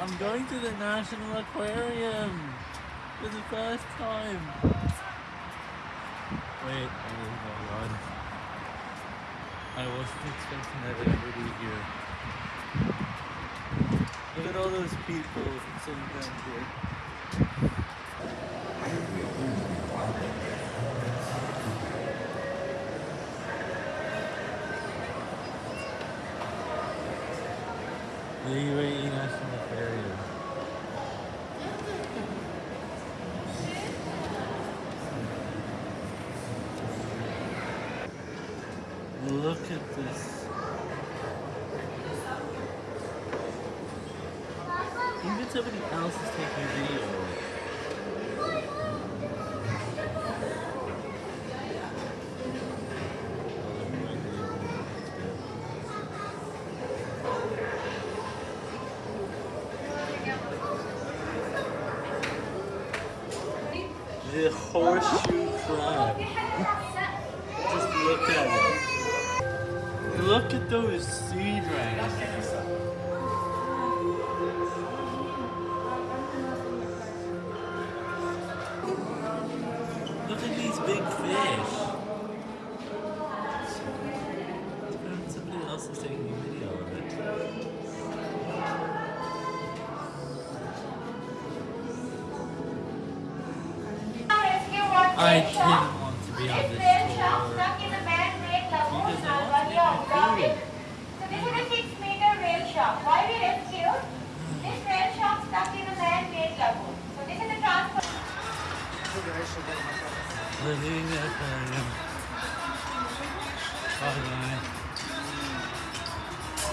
I'm going to the National Aquarium for the first time. Wait, oh my god. I wasn't expecting that everybody here. Look at all those people sitting down here. The UAE National Aquarium. Look at this. Even somebody else is taking video. The horseshoe crab. Just look at it. Look at those sea dragons. Look at these big fish. I didn't want to be on This this whale shark tour. a man-made lagoon, Because I Nalbani want of to Gawit. make So this is a six-meter whale shark. Why we rescued? This whale shark stuck in a man-made lagoon. So this is a transport. Living aquarium. Bye bye.